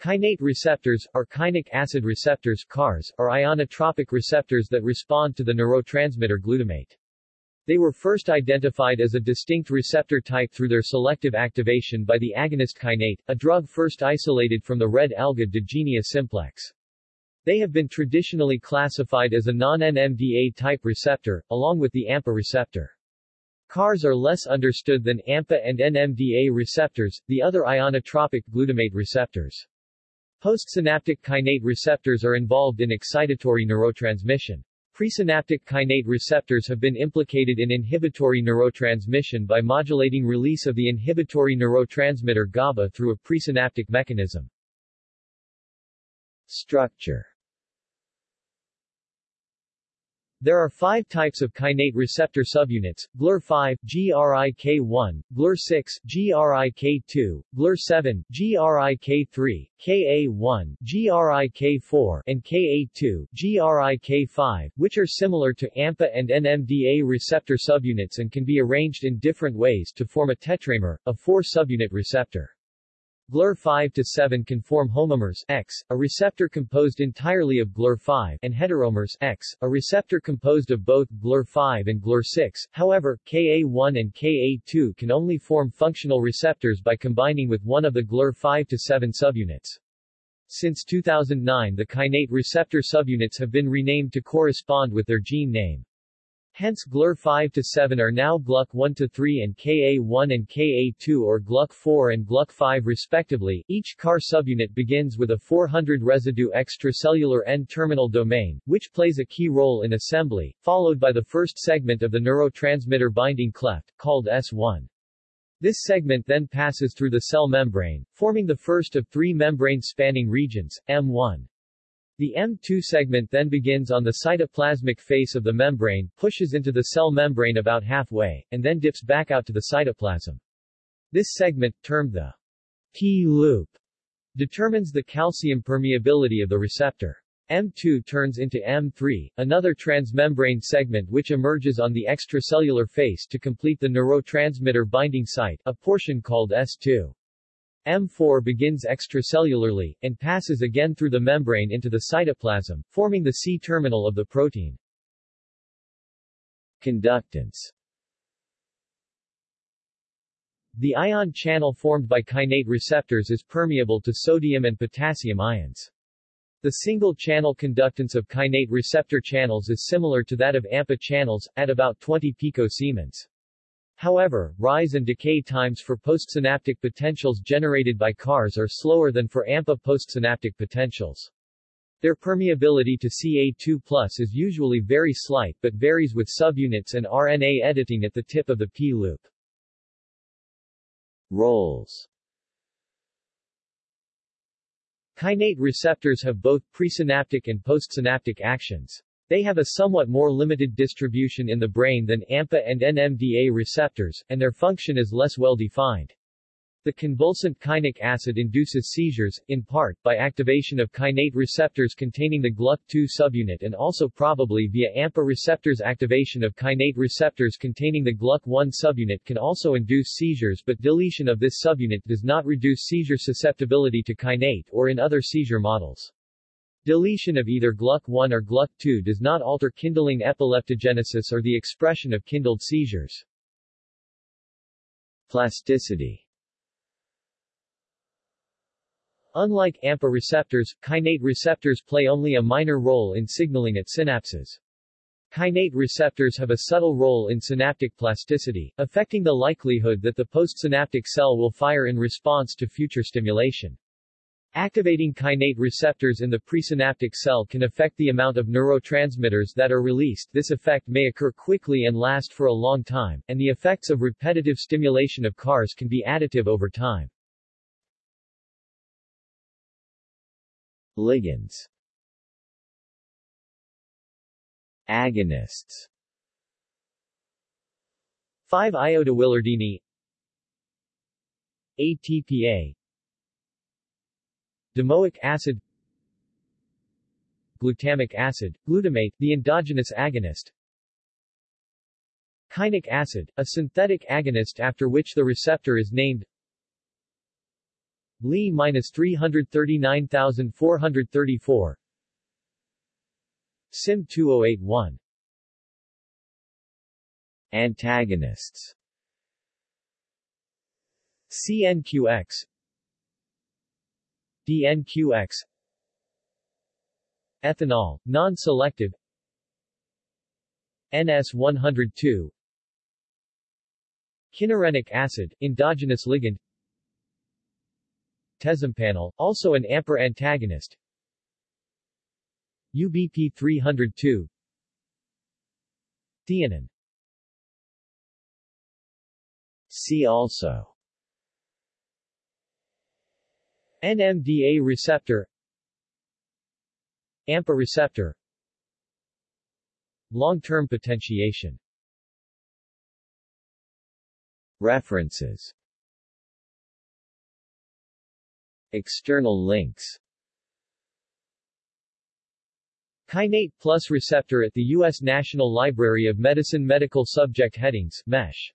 Kainate receptors, or kainic acid receptors KARs, are ionotropic receptors that respond to the neurotransmitter glutamate. They were first identified as a distinct receptor type through their selective activation by the agonist kainate, a drug first isolated from the red alga Digenea simplex. They have been traditionally classified as a non-NMDA type receptor, along with the AMPA receptor. KARs are less understood than AMPA and NMDA receptors, the other ionotropic glutamate receptors. Postsynaptic kainate receptors are involved in excitatory neurotransmission. Presynaptic kainate receptors have been implicated in inhibitory neurotransmission by modulating release of the inhibitory neurotransmitter GABA through a presynaptic mechanism. Structure There are five types of kainate receptor subunits, GLUR5, GRIK1, GLUR6, GRIK2, GLUR7, GRIK3, KA1, GRIK4, and KA2, GRIK5, which are similar to AMPA and NMDA receptor subunits and can be arranged in different ways to form a tetramer, a four-subunit receptor. GLUR5 to 7 can form homomers X, a receptor composed entirely of GLUR5, and heteromers X, a receptor composed of both GLUR5 and GLUR6. However, Ka1 and Ka2 can only form functional receptors by combining with one of the GLUR5 to 7 subunits. Since 2009 the kainate receptor subunits have been renamed to correspond with their gene name. Hence GLUR 5 to 7 are now GLUK 1 to 3 and Ka1 and Ka2 or GLUK 4 and GLUK 5 respectively. Each KAR subunit begins with a 400 residue extracellular N-terminal domain, which plays a key role in assembly, followed by the first segment of the neurotransmitter binding cleft, called S1. This segment then passes through the cell membrane, forming the first of three membrane-spanning regions, M1. The M2 segment then begins on the cytoplasmic face of the membrane, pushes into the cell membrane about halfway, and then dips back out to the cytoplasm. This segment, termed the P-loop, determines the calcium permeability of the receptor. M2 turns into M3, another transmembrane segment which emerges on the extracellular face to complete the neurotransmitter binding site, a portion called S2. M4 begins extracellularly, and passes again through the membrane into the cytoplasm, forming the C-terminal of the protein. Conductance The ion channel formed by kainate receptors is permeable to sodium and potassium ions. The single-channel conductance of kainate receptor channels is similar to that of AMPA channels, at about 20 picosiemens. However, rise and decay times for postsynaptic potentials generated by KARs are slower than for AMPA postsynaptic potentials. Their permeability to Ca2 is usually very slight but varies with subunits and RNA editing at the tip of the P-loop. Roles Kainate receptors have both presynaptic and postsynaptic actions. They have a somewhat more limited distribution in the brain than AMPA and NMDA receptors, and their function is less well defined. The convulsant kainic acid induces seizures, in part, by activation of kainate receptors containing the GLUK2 subunit and also probably via AMPA receptors activation of kainate receptors containing the GLUK1 subunit can also induce seizures but deletion of this subunit does not reduce seizure susceptibility to kainate or in other seizure models. Deletion of either GLUK1 or GLUK2 does not alter kindling epileptogenesis or the expression of kindled seizures. Plasticity Unlike AMPA receptors, kainate receptors play only a minor role in signaling at synapses. Kainate receptors have a subtle role in synaptic plasticity, affecting the likelihood that the postsynaptic cell will fire in response to future stimulation. Activating kainate receptors in the presynaptic cell can affect the amount of neurotransmitters that are released. This effect may occur quickly and last for a long time, and the effects of repetitive stimulation of KARs can be additive over time. Ligands Agonists 5-iodowillardiine ATPA Domoic acid Glutamic acid, glutamate, the endogenous agonist. Kainic acid, a synthetic agonist after which the receptor is named Li minus 339434 SYM 2081 Antagonists. CNQX DNQX Ethanol, non-selective. NS102 Kynurenic acid, endogenous ligand. Tezampanel, also an AMPR antagonist. UBP 302 Theanine. See also NMDA receptor AMPA receptor Long-term potentiation. References. External links. Kainate plus receptor at the U.S. National Library of Medicine Medical Subject Headings MESH